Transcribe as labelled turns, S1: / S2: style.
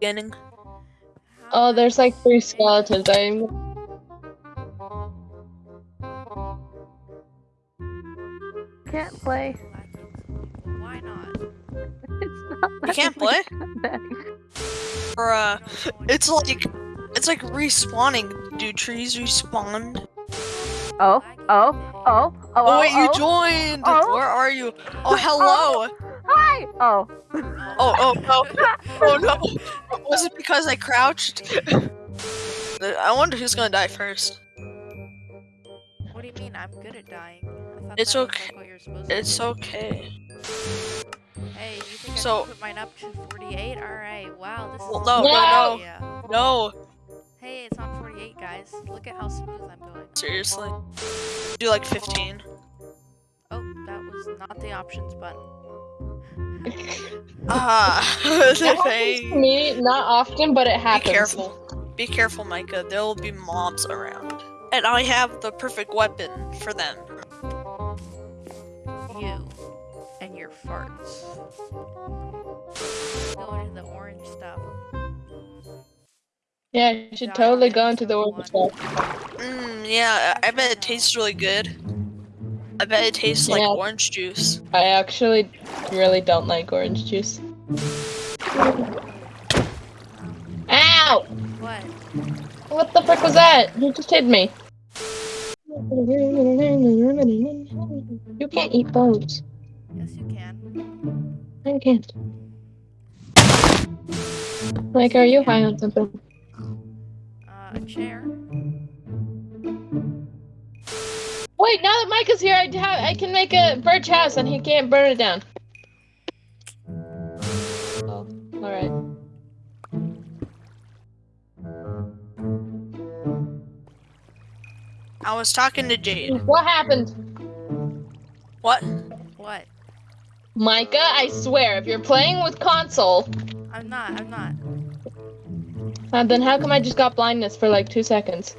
S1: beginning.
S2: Oh, there's like three skeletons. I'm.
S3: Can't play.
S4: Why not?
S3: It's not.
S1: You can't play?
S3: me.
S1: Or uh, it's like it's like respawning. Do trees respawn?
S3: Oh, oh, oh, oh,
S1: Oh,
S3: oh,
S1: wait, you
S3: oh.
S1: joined.
S3: Oh.
S1: Where are you? Oh, hello.
S3: Hi. Oh.
S1: Oh, oh, no. Oh no. Was it because I crouched? I wonder who's gonna die first.
S4: What do you mean? I'm good at dying.
S1: It's okay.
S4: Like
S1: It's okay.
S4: Hey, you think
S1: So-
S4: I can put mine up to 48? Alright, wow, this
S1: Well,
S4: is
S1: no,
S2: no,
S1: no.
S4: Yeah.
S1: No,
S4: Hey, it's on 48, guys. Look at how smooth I'm going.
S1: seriously. Do like 15.
S4: Oh, that was not the options button.
S1: Ah,
S2: That
S1: the
S2: happens to
S1: thing.
S2: me, not often, but it happens.
S1: Be careful. Be careful, Micah. There will be mobs around. And I have the perfect weapon for them.
S4: You and your farts. Go into the orange stuff.
S2: Yeah, you should totally go into the orange stuff.
S1: Mmm, yeah, I I bet it tastes really good. I bet it tastes like orange juice.
S2: I actually really don't like orange juice. Ow!
S4: What?
S2: What the frick was that? You just hit me. You can't eat bones.
S4: Yes, you can.
S2: I can't. Like, are you high on something?
S4: Uh, a chair.
S2: Wait, now that Mike is here, I, ha- I can make a birch house and he can't burn it down. Oh, alright.
S1: I was talking to Jade.
S2: What happened?
S1: What?
S4: What?
S2: Micah, I swear, if you're playing with console,
S4: I'm not. I'm not.
S2: uh, then how come I just got blindness for like two seconds?